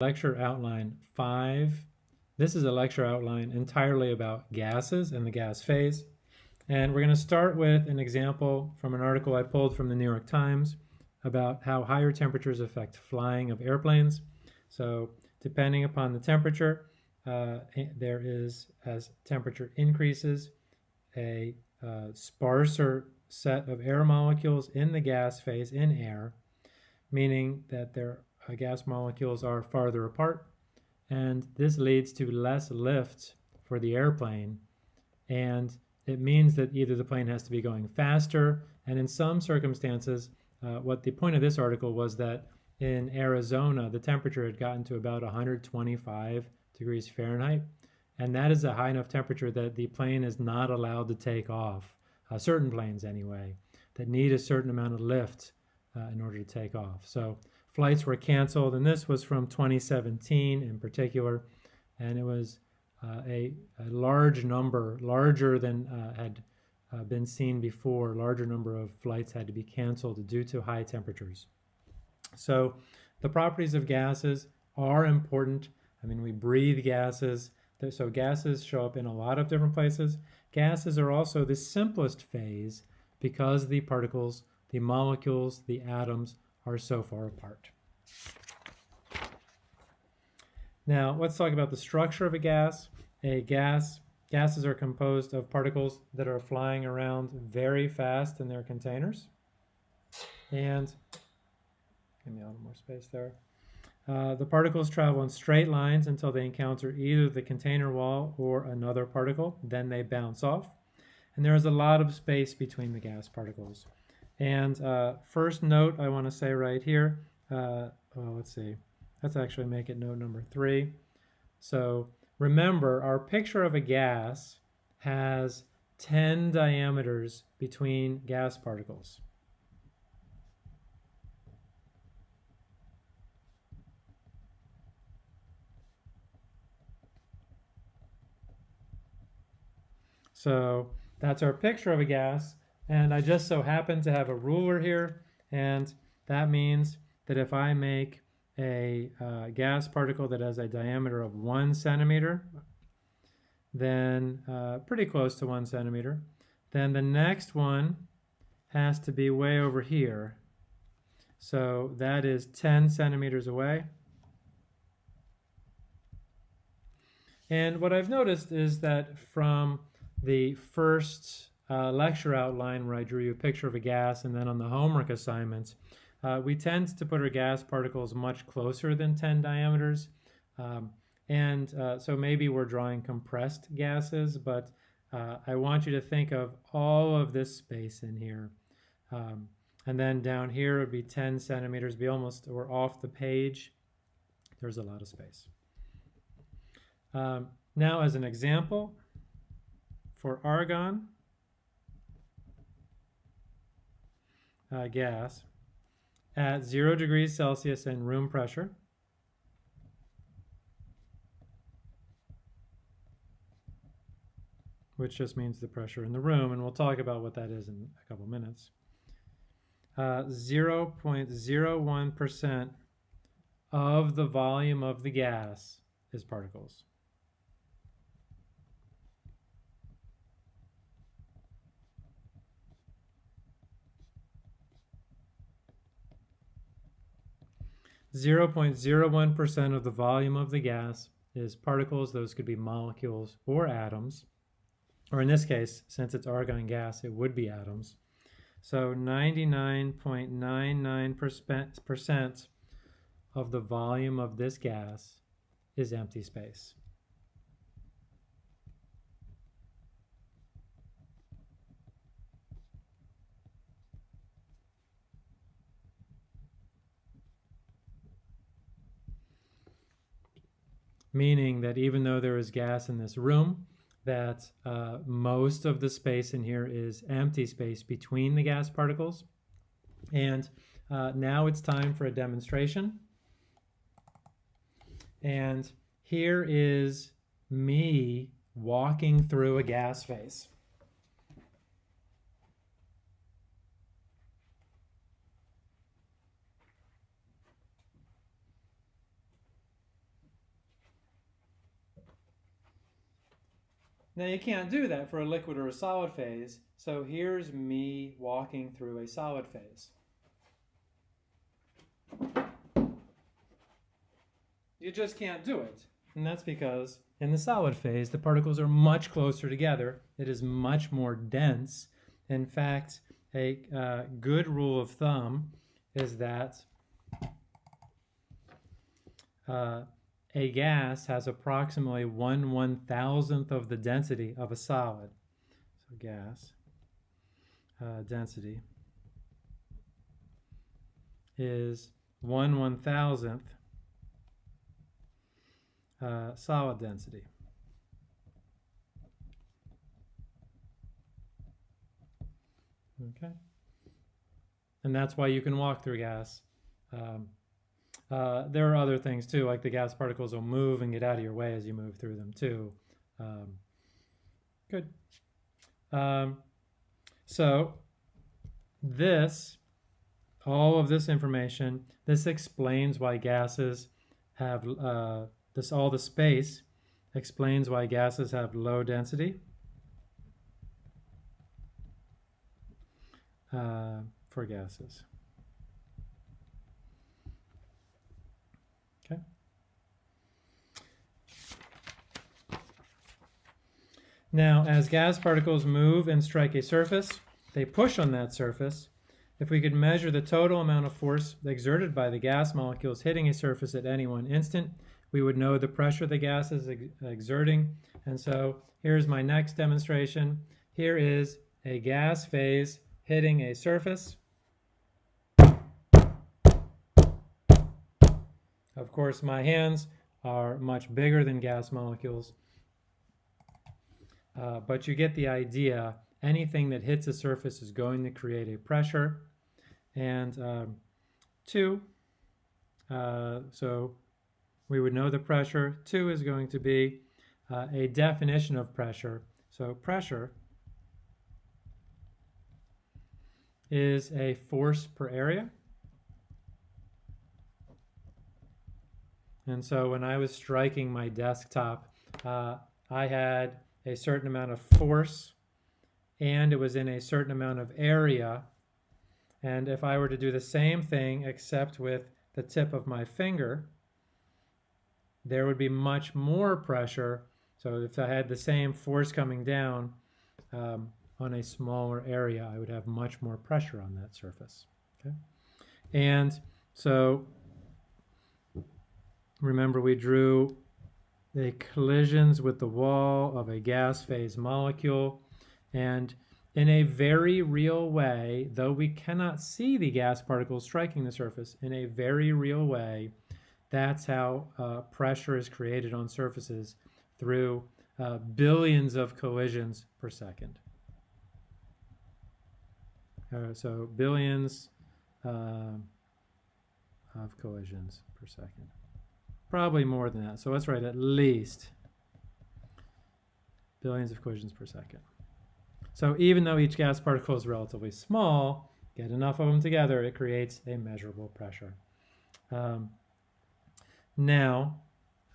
lecture outline 5. This is a lecture outline entirely about gases and the gas phase. And we're going to start with an example from an article I pulled from the New York Times about how higher temperatures affect flying of airplanes. So depending upon the temperature, uh, there is, as temperature increases, a uh, sparser set of air molecules in the gas phase in air, meaning that there gas molecules are farther apart, and this leads to less lift for the airplane, and it means that either the plane has to be going faster, and in some circumstances, uh, what the point of this article was that in Arizona, the temperature had gotten to about 125 degrees Fahrenheit, and that is a high enough temperature that the plane is not allowed to take off, uh, certain planes anyway, that need a certain amount of lift uh, in order to take off. So flights were canceled, and this was from 2017 in particular, and it was uh, a, a, large number, larger than uh, had uh, been seen before, larger number of flights had to be canceled due to high temperatures. So the properties of gases are important. I mean, we breathe gases, so gases show up in a lot of different places. Gases are also the simplest phase because the particles, the molecules, the atoms are so far apart. Now, let's talk about the structure of a gas. A gas, gases are composed of particles that are flying around very fast in their containers. And, give me a little more space there. Uh, the particles travel in straight lines until they encounter either the container wall or another particle, then they bounce off. And there is a lot of space between the gas particles. And uh, first note I want to say right here, uh, well, let's see, let's actually make it note number three. So remember, our picture of a gas has 10 diameters between gas particles. So that's our picture of a gas. And I just so happen to have a ruler here, and that means that if I make a uh, gas particle that has a diameter of one centimeter, then uh, pretty close to one centimeter, then the next one has to be way over here. So that is 10 centimeters away. And what I've noticed is that from the first uh, lecture outline where I drew you a picture of a gas and then on the homework assignments, uh, we tend to put our gas particles much closer than 10 diameters. Um, and uh, so maybe we're drawing compressed gases, but uh, I want you to think of all of this space in here. Um, and then down here would be 10 centimeters, be almost, we're off the page. There's a lot of space. Um, now as an example, for argon uh, gas at zero degrees Celsius and room pressure. which just means the pressure in the room, and we'll talk about what that is in a couple minutes. 0.01% uh, of the volume of the gas is particles. 0.01% of the volume of the gas is particles. Those could be molecules or atoms. Or in this case, since it's argon gas, it would be atoms. So 99.99% of the volume of this gas is empty space. Meaning that even though there is gas in this room, that uh, most of the space in here is empty space between the gas particles. And uh, now it's time for a demonstration. And here is me walking through a gas phase. Now you can't do that for a liquid or a solid phase, so here's me walking through a solid phase. You just can't do it. And that's because in the solid phase, the particles are much closer together. It is much more dense. In fact, a uh, good rule of thumb is that uh, a gas has approximately one one thousandth of the density of a solid. So gas uh, density is one one thousandth uh, solid density. Okay. And that's why you can walk through gas. Um, uh, there are other things too, like the gas particles will move and get out of your way as you move through them too. Um, good. Um, so this, all of this information, this explains why gases have, uh, this all the space explains why gases have low density. Uh, for gases. Okay. Now, as gas particles move and strike a surface, they push on that surface. If we could measure the total amount of force exerted by the gas molecules hitting a surface at any one instant, we would know the pressure the gas is ex exerting. And so here's my next demonstration. Here is a gas phase hitting a surface. Of course, my hands are much bigger than gas molecules, uh, but you get the idea. Anything that hits a surface is going to create a pressure. And um, two, uh, so we would know the pressure. Two is going to be uh, a definition of pressure. So pressure is a force per area. And so when I was striking my desktop, uh, I had a certain amount of force and it was in a certain amount of area. And if I were to do the same thing except with the tip of my finger, there would be much more pressure. So if I had the same force coming down um, on a smaller area, I would have much more pressure on that surface. Okay? And so Remember we drew the collisions with the wall of a gas phase molecule and in a very real way, though we cannot see the gas particles striking the surface, in a very real way, that's how uh, pressure is created on surfaces through uh, billions of collisions per second. Uh, so billions uh, of collisions per second. Probably more than that. So let's write at least billions of collisions per second. So even though each gas particle is relatively small, get enough of them together, it creates a measurable pressure. Um, now,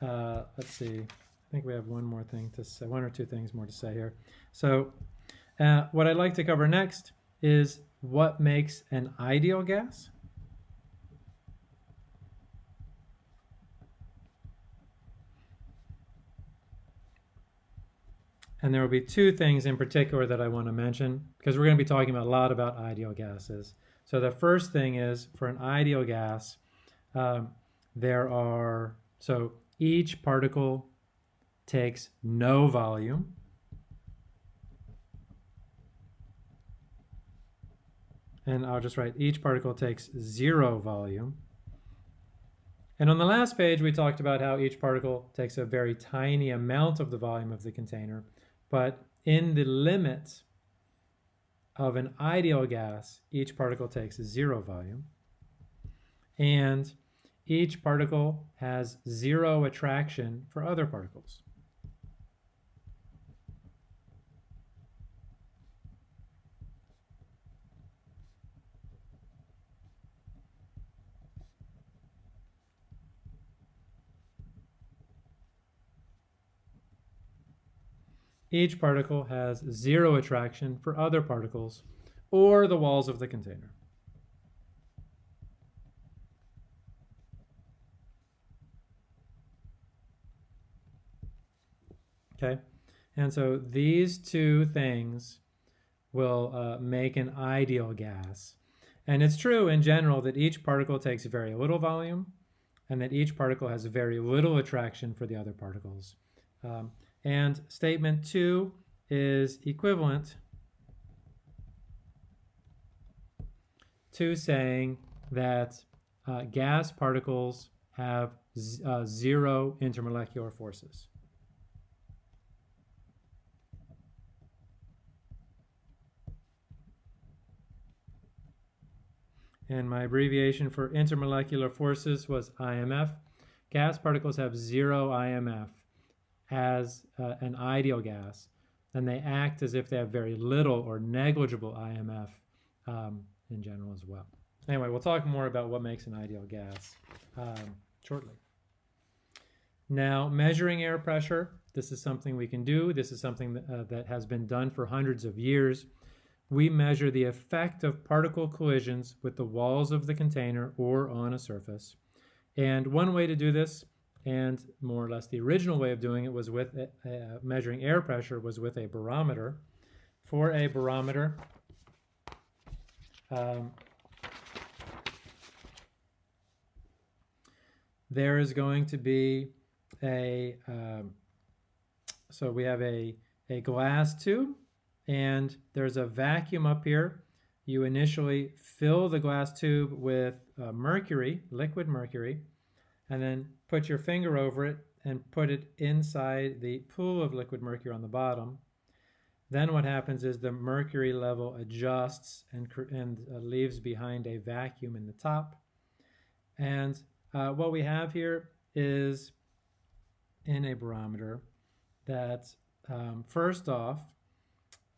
uh, let's see. I think we have one more thing to say, one or two things more to say here. So uh, what I'd like to cover next is what makes an ideal gas. And there will be two things in particular that I want to mention because we're going to be talking a lot about ideal gases. So the first thing is for an ideal gas, um, there are, so each particle takes no volume. And I'll just write each particle takes zero volume. And on the last page, we talked about how each particle takes a very tiny amount of the volume of the container. But in the limit of an ideal gas, each particle takes zero volume. And each particle has zero attraction for other particles. Each particle has zero attraction for other particles or the walls of the container. Okay, and so these two things will uh, make an ideal gas. And it's true in general that each particle takes very little volume and that each particle has very little attraction for the other particles. Um, and statement two is equivalent to saying that uh, gas particles have uh, zero intermolecular forces. And my abbreviation for intermolecular forces was IMF. Gas particles have zero IMF as uh, an ideal gas, and they act as if they have very little or negligible IMF um, in general as well. Anyway, we'll talk more about what makes an ideal gas um, shortly. Now, measuring air pressure, this is something we can do. This is something that, uh, that has been done for hundreds of years. We measure the effect of particle collisions with the walls of the container or on a surface. And one way to do this and more or less the original way of doing it was with uh, measuring air pressure was with a barometer. For a barometer, um, there is going to be a, um, so we have a, a glass tube and there's a vacuum up here. You initially fill the glass tube with uh, mercury, liquid mercury, and then put your finger over it and put it inside the pool of liquid mercury on the bottom. Then what happens is the mercury level adjusts and, and uh, leaves behind a vacuum in the top. And uh, what we have here is in a barometer that um, first off,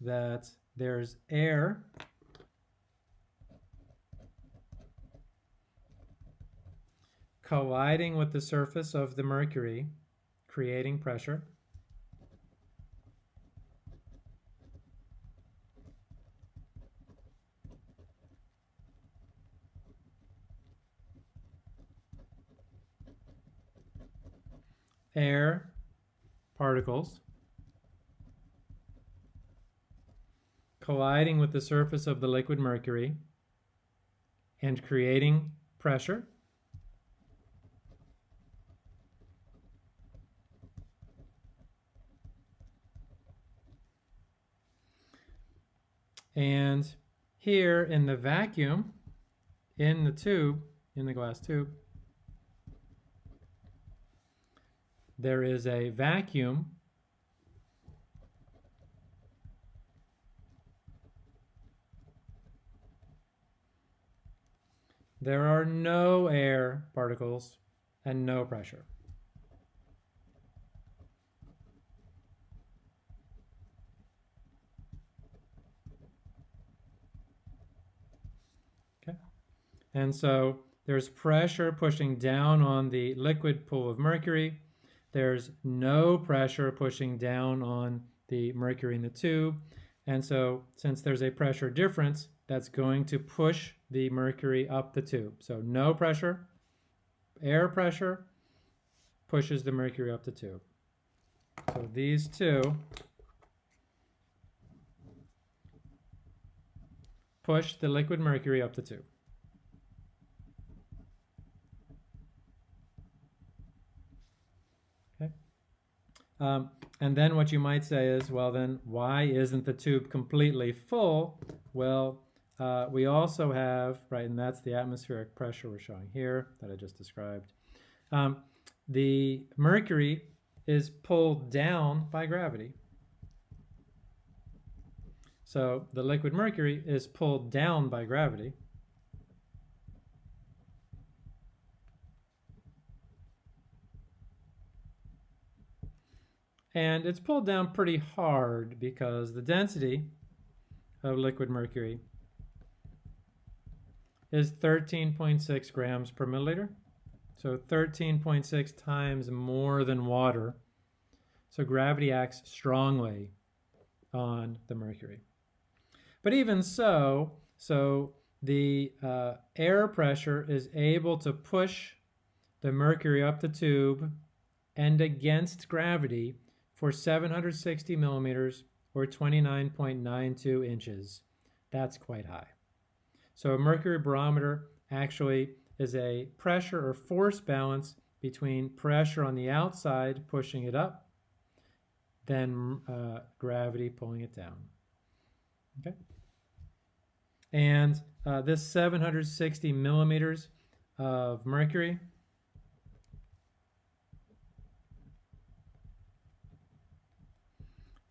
that there's air colliding with the surface of the mercury, creating pressure. Air particles colliding with the surface of the liquid mercury and creating pressure. And here in the vacuum, in the tube, in the glass tube, there is a vacuum There are no air particles and no pressure. And so there's pressure pushing down on the liquid pool of mercury. There's no pressure pushing down on the mercury in the tube. And so since there's a pressure difference, that's going to push the mercury up the tube. So no pressure, air pressure pushes the mercury up the tube. So these two push the liquid mercury up the tube. Um, and then what you might say is, well then, why isn't the tube completely full? Well, uh, we also have, right, and that's the atmospheric pressure we're showing here that I just described. Um, the mercury is pulled down by gravity. So the liquid mercury is pulled down by gravity. And it's pulled down pretty hard because the density of liquid mercury is 13.6 grams per milliliter. So 13.6 times more than water. So gravity acts strongly on the mercury. But even so, so the uh, air pressure is able to push the mercury up the tube and against gravity for 760 millimeters or 29.92 inches. That's quite high. So a mercury barometer actually is a pressure or force balance between pressure on the outside pushing it up, then uh, gravity pulling it down. Okay. And uh, this 760 millimeters of mercury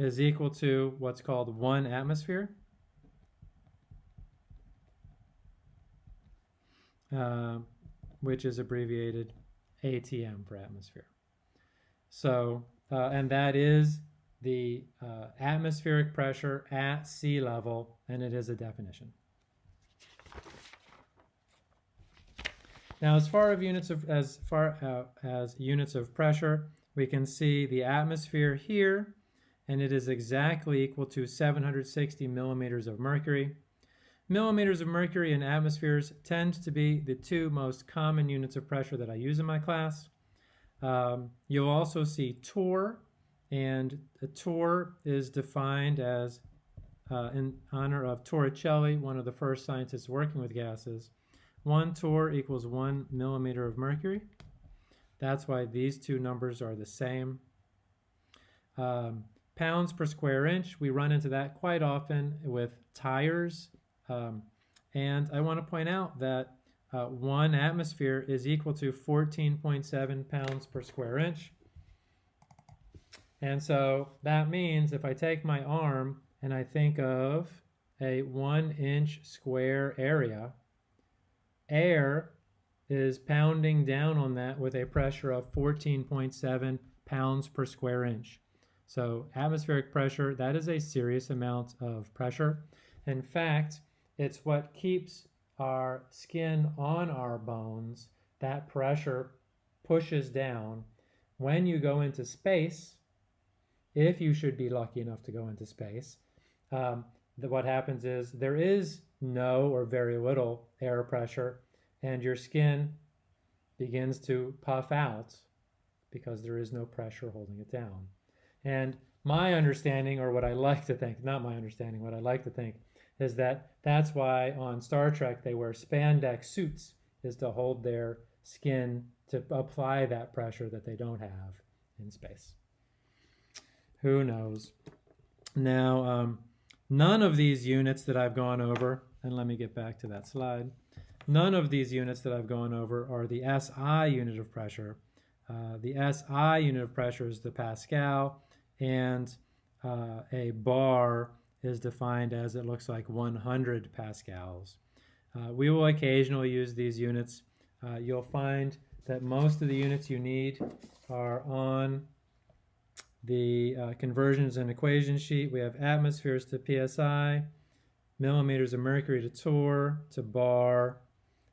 is equal to what's called one atmosphere. Uh, which is abbreviated ATM for atmosphere. So, uh, and that is the uh, atmospheric pressure at sea level, and it is a definition. Now, as far as units of as far uh, as units of pressure, we can see the atmosphere here, and it is exactly equal to 760 millimeters of mercury. Millimeters of mercury in atmospheres tend to be the two most common units of pressure that I use in my class. Um, you'll also see torr, and a torr is defined as uh, in honor of Torricelli, one of the first scientists working with gases. One torr equals one millimeter of mercury. That's why these two numbers are the same. Um, pounds per square inch, we run into that quite often with tires um, and I want to point out that uh, one atmosphere is equal to 14.7 pounds per square inch. And so that means if I take my arm and I think of a one inch square area, air is pounding down on that with a pressure of 14.7 pounds per square inch. So atmospheric pressure, that is a serious amount of pressure. In fact, it's what keeps our skin on our bones. That pressure pushes down. When you go into space, if you should be lucky enough to go into space, um, what happens is there is no or very little air pressure, and your skin begins to puff out because there is no pressure holding it down. And my understanding, or what I like to think, not my understanding, what I like to think is that that's why on Star Trek they wear spandex suits is to hold their skin to apply that pressure that they don't have in space. Who knows? Now, um, none of these units that I've gone over, and let me get back to that slide, none of these units that I've gone over are the SI unit of pressure. Uh, the SI unit of pressure is the Pascal, and uh, a bar is defined as it looks like 100 pascals. Uh, we will occasionally use these units. Uh, you'll find that most of the units you need are on the uh, conversions and equations sheet. We have atmospheres to psi, millimeters of mercury to torr, to bar,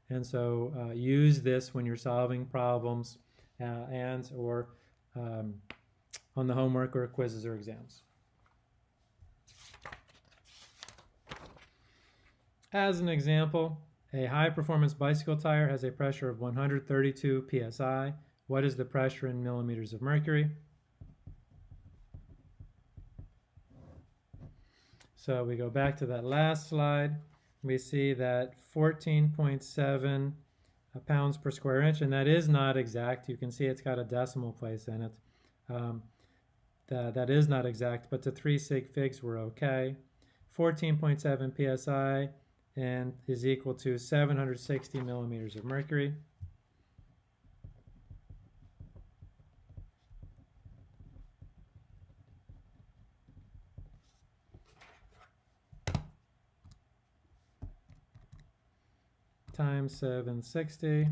and so uh, use this when you're solving problems uh, and or um, on the homework or quizzes or exams. As an example, a high performance bicycle tire has a pressure of 132 psi. What is the pressure in millimeters of mercury? So we go back to that last slide. We see that 14.7 pounds per square inch, and that is not exact. You can see it's got a decimal place in it. Um, that, that is not exact, but the three sig figs were okay. 14.7 psi and is equal to 760 millimeters of mercury. times 760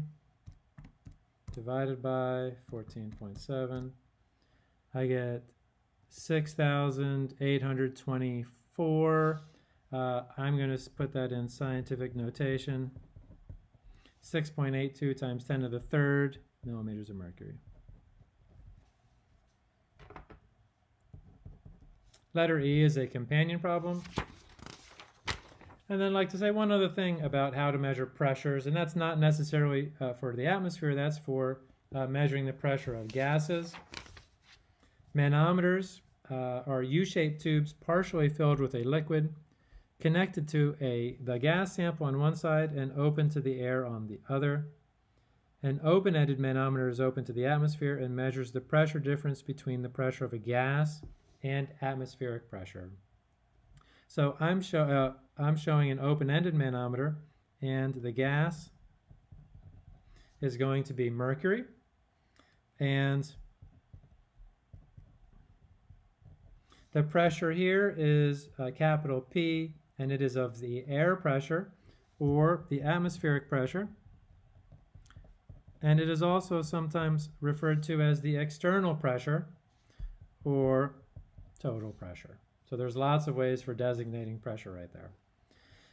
divided by 14.7 I get 6,824 uh, I'm going to put that in scientific notation. 6.82 times 10 to the third millimeters of mercury. Letter E is a companion problem. And then I'd like to say one other thing about how to measure pressures, and that's not necessarily uh, for the atmosphere, that's for uh, measuring the pressure of gases. Manometers uh, are U-shaped tubes partially filled with a liquid connected to a the gas sample on one side and open to the air on the other. An open-ended manometer is open to the atmosphere and measures the pressure difference between the pressure of a gas and atmospheric pressure. So I'm, show, uh, I'm showing an open-ended manometer and the gas is going to be mercury and the pressure here is uh, capital P and it is of the air pressure or the atmospheric pressure and it is also sometimes referred to as the external pressure or total pressure. So there's lots of ways for designating pressure right there.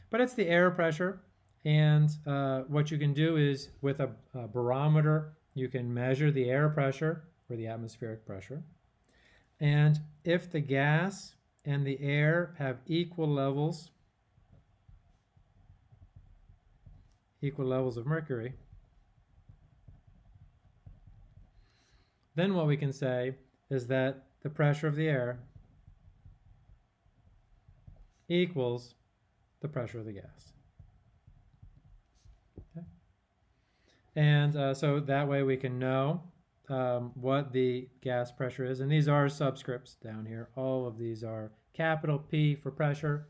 But it's the air pressure, and uh, what you can do is with a, a barometer, you can measure the air pressure or the atmospheric pressure. And if the gas and the air have equal levels, equal levels of mercury, then what we can say is that the pressure of the air equals the pressure of the gas. Okay. And uh, so that way we can know um, what the gas pressure is. And these are subscripts down here. All of these are capital P for pressure,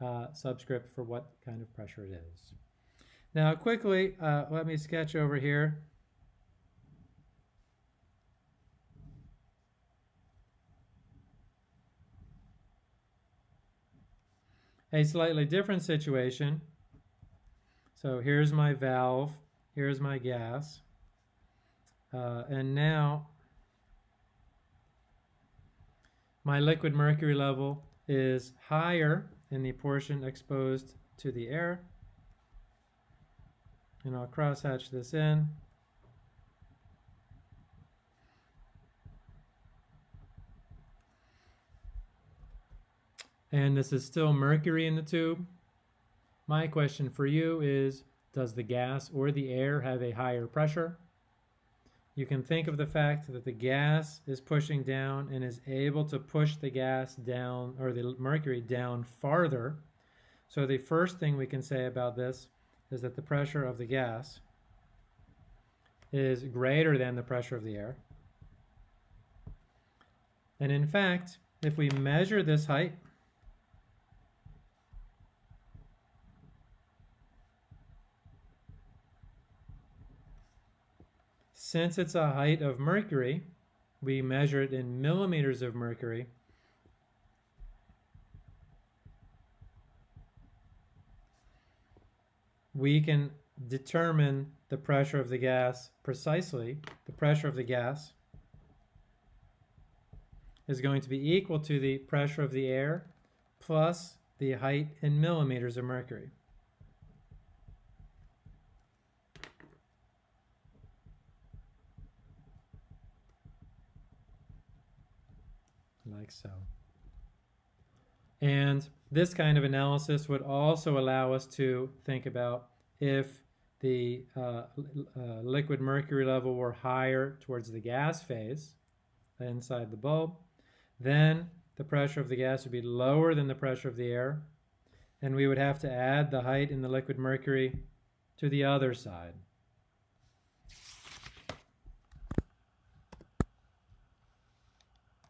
uh, subscript for what kind of pressure it is. Now quickly, uh, let me sketch over here a slightly different situation. So here's my valve, here's my gas, uh, and now my liquid mercury level is higher in the portion exposed to the air. And I'll crosshatch this in. and this is still mercury in the tube. My question for you is, does the gas or the air have a higher pressure? You can think of the fact that the gas is pushing down and is able to push the gas down, or the mercury down farther. So the first thing we can say about this is that the pressure of the gas is greater than the pressure of the air. And in fact, if we measure this height, Since it's a height of mercury, we measure it in millimeters of mercury. We can determine the pressure of the gas precisely. The pressure of the gas is going to be equal to the pressure of the air plus the height in millimeters of mercury. Like so. And this kind of analysis would also allow us to think about if the uh, uh, liquid mercury level were higher towards the gas phase inside the bulb, then the pressure of the gas would be lower than the pressure of the air, and we would have to add the height in the liquid mercury to the other side.